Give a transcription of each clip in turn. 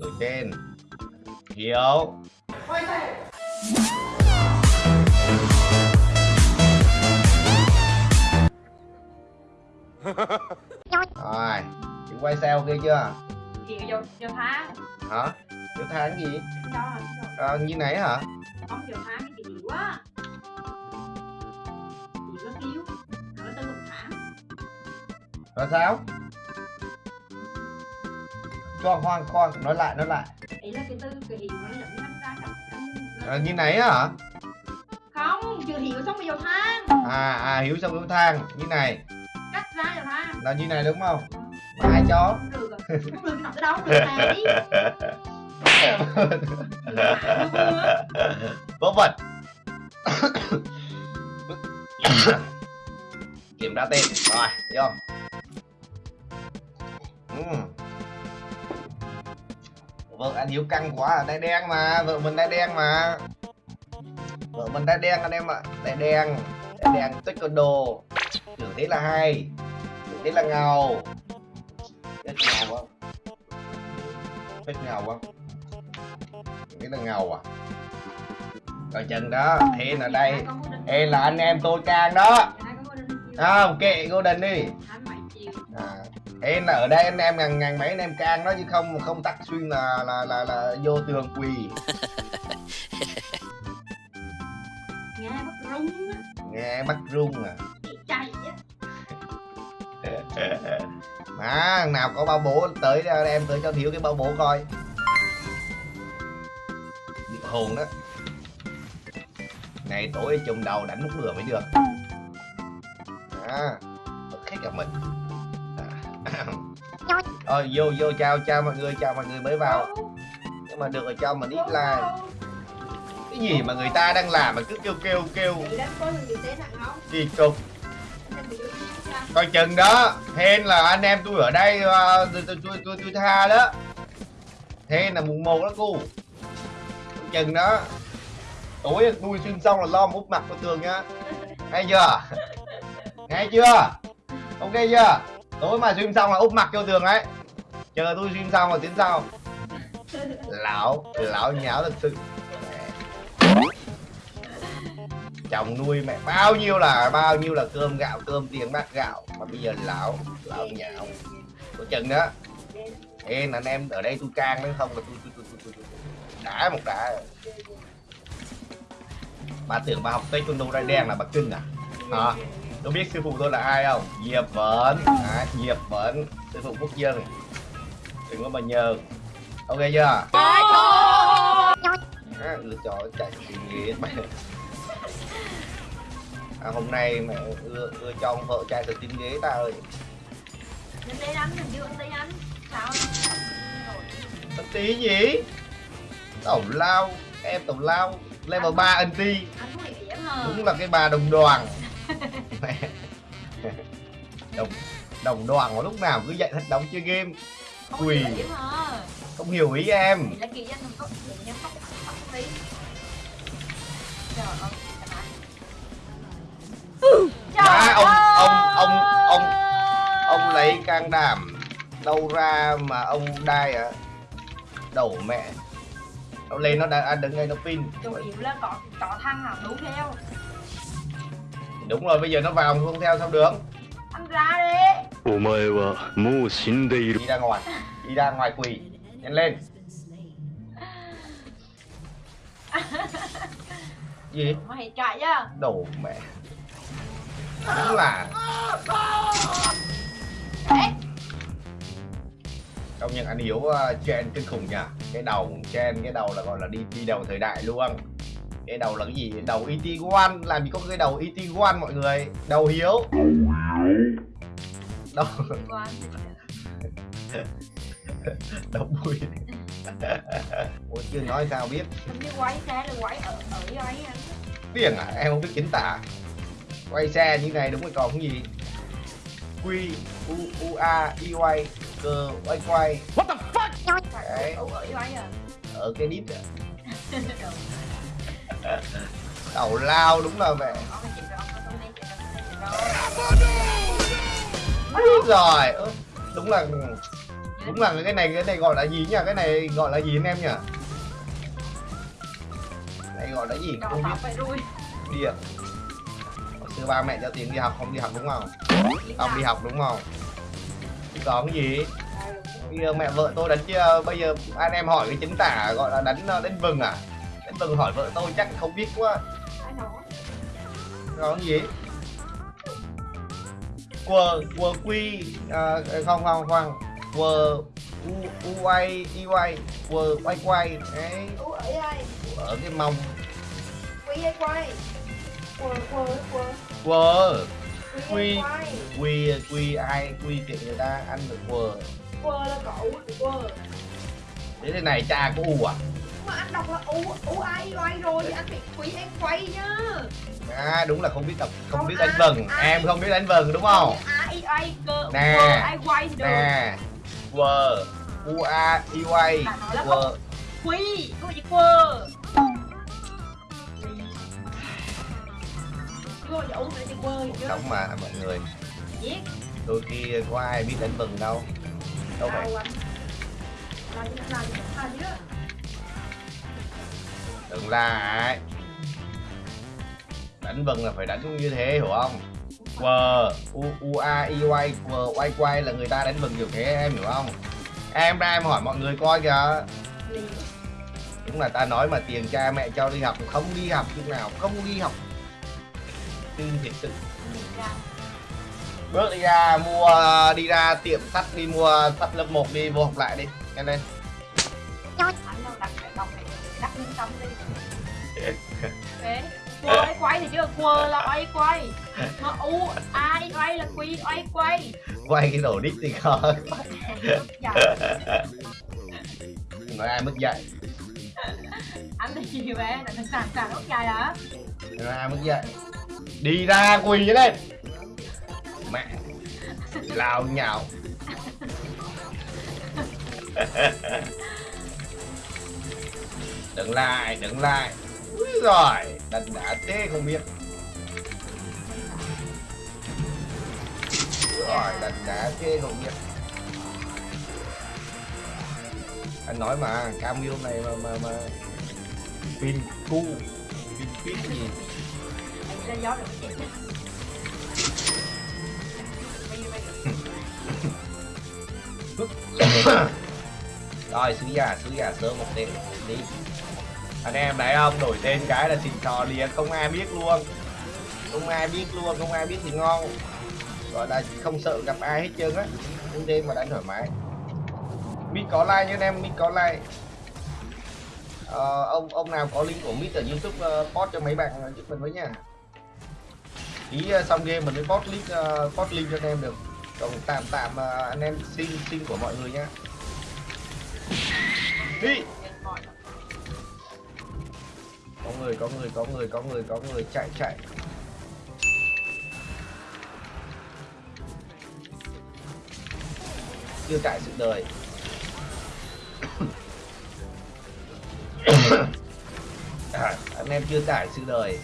Ở trên Hiếu Rồi Chị quay xe ok chưa? Chị vô vô tháng. Hả? Vô tháng gì? À, Như này hả? Không vô tháng cái chị quá Chị có cứu Nó tư một tháng. Rồi sao Cho khoan khoan Nói lại nói lại. Ý là cái tư cái hiệu nó dẫn năm ra cặp à, Như này hả? Không chưa hiệu xong rồi vô tháng À à Hiếu xong vô thang. Như này. Cắt ra vô tháng Là như này đúng không? Mà ai cho Không được rồi. Không được nằm cái đâu được này đi. Vớ vẩn. Kiểm tra tên. Rồi vô Ừm. Vợ anh Hiếu căng quá à, đen mà Vợ mình đai đen mà. Vợ mình đai đen anh em ạ đen Đai đen tích con đồ Tưởng thế là hay Tưởng thế là ngầu. Thích ngầu không? Thích ngầu không? Nghĩ là ngầu à? Coi chừng đó Thế là đây. Ê là anh em tôi càng đó. Không kệ cô đình đi à, Là ở đây anh em ngàn ngàn mấy anh em can đó chứ không không tắt xuyên là là là, là vô tường quỳ. Nghe bắt rung á. Nghe bắt rung à. Chạy á. Mà nào có bao bố tới em tới cho thiếu cái bao bố coi. Bị hồn đó. Này tối trùng đầu đánh lúc lửa mới được. À hết cả mình. Ờ, vô vô chào chào mọi người chào mọi người mới vào. Nhưng mà được ở cho mình ít like. Cái gì mà người ta đang làm mà cứ kêu kêu kêu. Kỳ cục. Coi chừng đó. Hên là anh em tôi ở đây ờ, tôi tôi tôi tôi, tôi tha đó. Hên là mùng một đó cô coi chừng đó. Tối tôi xuyên xong là lo úp mặt vào tường nhá nghe chưa? Nghe chưa? Ok chưa tối mà stream xong là úp mặt vô tường đấy chờ tôi stream xong rồi tiến sau. Lão lão nháo thật sự. Chồng nuôi mẹ bao nhiêu là bao nhiêu là cơm gạo cơm tiền bát gạo. Mà bây giờ lão lão nhạo có chừng đó ê anh em ở đây tôi can đấy không là tôi tôi tôi tôi, tôi, đã một đã. bà tưởng bà học taekwondo ra đen là bà cưng à? Hả? Tôi biết sư phụ tôi là ai không? Diệp vẫn. À, diệp vẫn. Sư phụ quốc dân đừng có mà nhờ. Ok chưa? À, lựa chọn chạy suy nghĩ mẹ à, hôm nay mẹ ưa, ưa cho ông vợ trai từ tin ghế ta ơi. Mình đi đánh, mình chưa đi đánh Sao? Thật tí gì? Tổng lao em tổng lao level 3 anti Anh có bị hiểm hả? đúng là cái bà đồng đoàn. Đồng đồng đoàn mà lúc nào cứ dạy thật đóng chơi game. Không quỳ. không hiểu ý em. Má, ông- ông- ông- ông- ông lấy can đảm đâu ra mà ông đai à? Đầu mẹ. Nó lên nó đã à, đứng ngay nó pin. Chủ yếu là có có thằng nào đu theo. Đúng rồi bây giờ nó vào không theo sao được ra đi Đi ra ngoài Đi ra ngoài quỷ Nhanh lên Gì? Mày chạy chứ Đồ mẹ Đúng là Đấy Công nhận anh Hiếu uh, ờ, chen kinh khủng nha. Cái đầu chen cái đầu là gọi là đi đi đầu thời đại luôn. Cái đầu là cái gì? Đầu ET1 làm gì có cái đầu ET1 mọi người? Đầu hiếu. Ngoan. đầu bùi ủa chưa nói sao biết. Như quay xe là quay ở ở quay anh tiếng à em không biết chính tả. Quay xe như này đúng rồi còn cái gì? Q u u a y y cơ quay quay Đấy. Ở ở quay à. Ở cái đít à. tàu lao đúng là vậy rồi đúng là đúng là cái này cái này gọi là gì nhỉ? Cái này gọi là gì anh em nhỉ? Này gọi là gì? Không biết. đuôi. Điện xưa ba mẹ cho tiền đi học không đi học đúng không? Không đi học đúng không? Có cái gì? Bây giờ mẹ vợ tôi đánh chưa bây giờ anh em hỏi cái chính tả gọi là đánh đánh vừng à? Đánh vừng hỏi vợ tôi chắc không biết quá. Có cái gì quờ quờ quy à, không không không quờ u u quay y quay quờ quay quay đấy ở cái mông. Quy quay? Quờ quờ quờ. Quờ. Quy. Quy. quy ai quy kiện người ta ăn được quờ. Quờ là cậu quờ. Thế thế này cha có u à mà anh đọc là ú ú ai quay rồi thì anh phải quý anh quay nhá. À đúng là không biết đọc không Không biết đánh vần. ai- em không biết đánh vần đúng không? Ai ai cơ Nè. ai quay nè. Quờ u a nói là quờ quy có gì quờ sống mà mọi người. Đôi khi có ai biết đánh vần đâu. Đâu phải đừng lại đánh vần là phải đánh như thế, hiểu không? Quờ u u, a y quay quờ quay quay là người ta đánh vần kiểu thế, em hiểu không? Em ra em hỏi mọi người coi kìa. Đúng là ta nói mà tiền cha mẹ cho đi học, không đi học chút nào, không đi học. Tin thiệt sự. Bước đi ra mua, đi ra tiệm sắt, đi mua sắt lớp 1 đi, vô học lại đi. Nhanh lên xong đi. Thế quơ quay thì chứ quơ là ai quay. Mà u ai quay là quy ai quay. Quay cái đồ đít thì dạ nói ai mất dạy? Anh thì gì vậy là thằng sàn sàn ốc dài hả? Nói ai mất dạy? Đi ra quỳ lên. Mẹ lao nhào đừng lại đừng lại. Úi rồi đần đã thế không biết. Rồi đần đã thế không biết. Anh nói mà Camille này mà mà mà. Pin cu pin pin gì? Anh gió được rồi sứ giả sứ giả sớm một tên đi anh em đấy không đổi tên cái là xịn sò liền không ai biết luôn. Không ai biết luôn không ai biết thì ngon. Gọi là không sợ gặp ai hết trơn á. Nhưng đêm mà đánh thoải mái. Mít có like nha anh em mít có like. Ờ, ông ông nào có link của mít ở youtube uh, post cho mấy bạn ờ, giúp mình với nha. Ý uh, ờ, xong game mình mới post link uh, post link cho anh em được. Còn tạm tạm uh, anh em xin xin của mọi người nhá đi! Có người có người có người có người có người chạy chạy. Chưa trải sự đời. À, anh em chưa tải sự đời.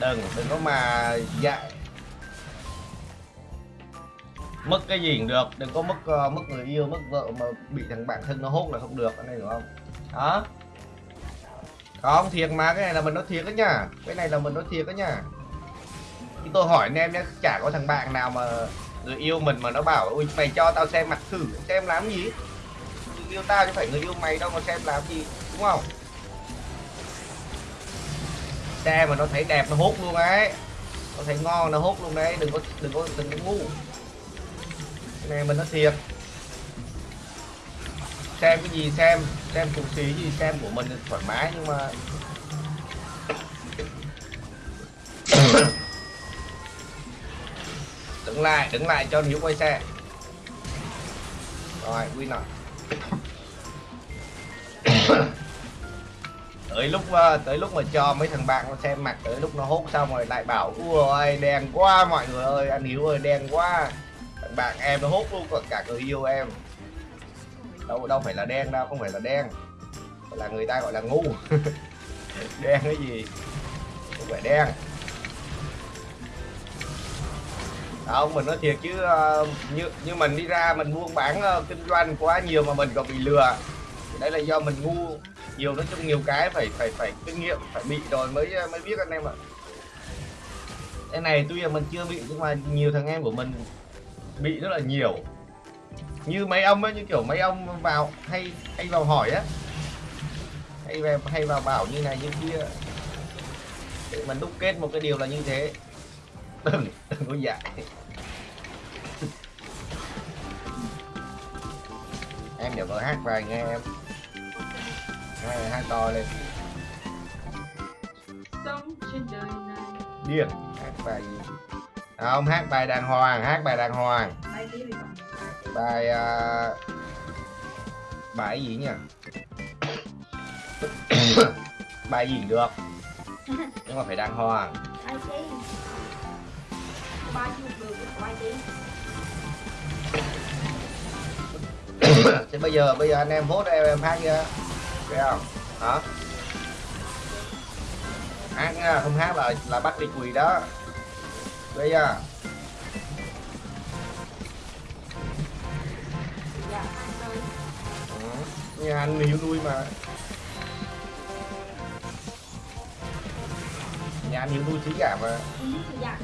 Đừng đừng có mà dạy. Mất cái gì cũng được đừng có mất uh, mất người yêu mất vợ mà bị thằng bạn thân nó hốt là không được anh em hiểu không? Đó không, thiệt mà, cái này là mình nói thiệt đó nha. Cái này là mình nói thiệt đó nha. Thì tôi hỏi anh em nhé, chả có thằng bạn nào mà người yêu mình mà nó bảo, ui, mày cho tao xem mặt thử, xem làm gì? Người yêu tao chứ phải người yêu mày đâu mà xem làm gì, đúng không? Xe mà nó thấy đẹp nó hút luôn ấy. Nó thấy ngon nó hút luôn đấy, đừng có đừng có đừng có ngu. Cái này mình nói thiệt xem cái gì xem xem phụ phí gì, xem của mình thoải mái nhưng mà đứng lại đứng lại cho hiếu quay xe. Rồi, win nào tới lúc ờ, tới lúc mà cho mấy thằng bạn nó xem mặt, tới lúc nó hốt xong rồi lại bảo, ui đen quá mọi người ơi, anh hiếu ơi, đen quá. Thằng bạn em nó hốt luôn, còn cả người yêu em đâu đâu phải là đen đâu, không phải là đen. Là người ta gọi là ngu. Đen cái gì? Không phải đen. À, không mình nói thiệt chứ ờ, như như mình đi ra mình buôn bán ờ, kinh doanh quá nhiều mà mình còn bị lừa. Thì đấy là do mình ngu. Nhiều nói chung nhiều cái phải phải phải kinh nghiệm, phải bị rồi mới ờ, mới biết anh em ạ. Cái này tuy là mình chưa bị, nhưng mà nhiều thằng em của mình bị rất là nhiều như mấy ông ấy như kiểu mấy ông vào hay hay vào hỏi á. Hay vào hay vào bảo như này như kia. Để mình đúc kết một cái điều là như thế. Đừng đừng có dạy. Em để vợ hát vài nghe em. Hai hai to lên. Sống trên đời này. Điên hát bài gì? Không hát bài đàng hoàng hát bài đàng hoàng. Thì còn bài à, bài gì nhỉ? Bài gì được? Nhưng mà phải đàng hoàng. Thế bây giờ bây giờ anh em vote em em hát chưa thấy không? Hả? Hát nha không hát là là bắt đi quỳ đó. Bây giờ nhà anh hiểu nuôi mà. Nhà anh hiểu nuôi trí giả mà. Ừ, thì giả